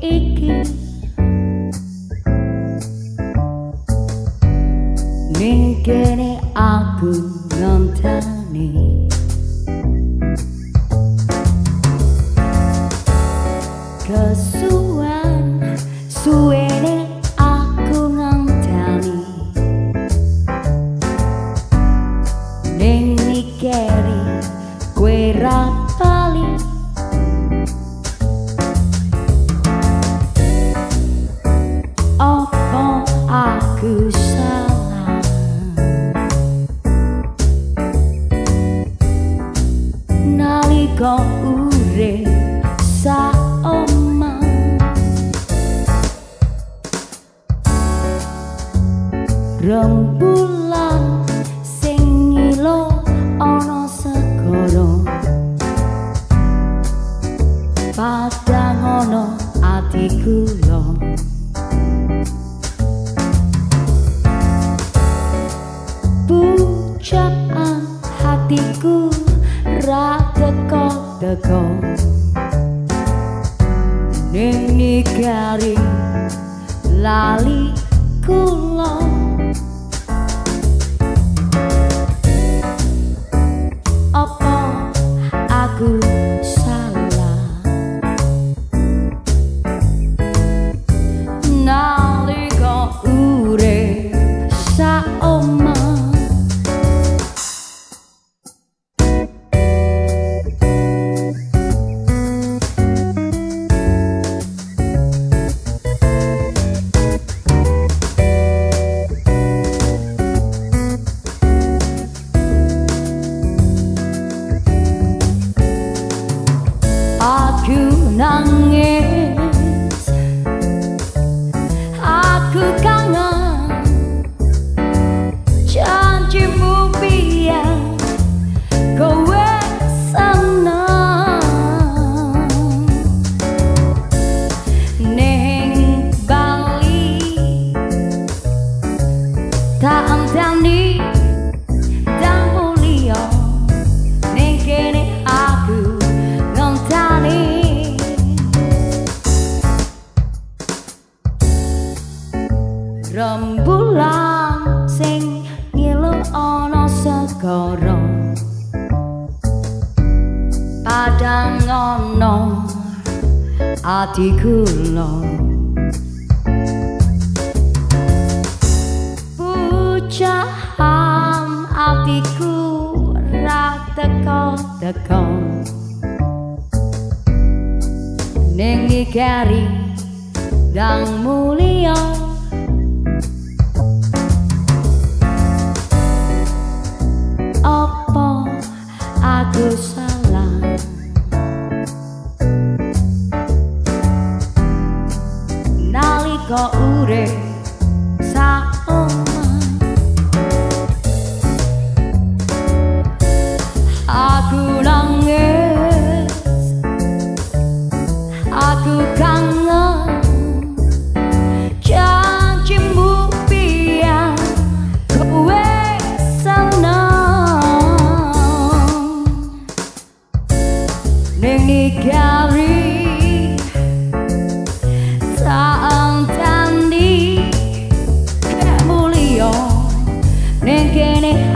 iki. Ning kene aku nontani rembulan sing ngilo ana segara. Padang ana ati kula pucaan hatiku ra teko-teko ning nikari lali kula rembulan sing ngilu ana segara. Padang ana ati kula pucahan atiku ra teko-teko ning ikari dang mulia が売れさお前白蘭へ白感が Gary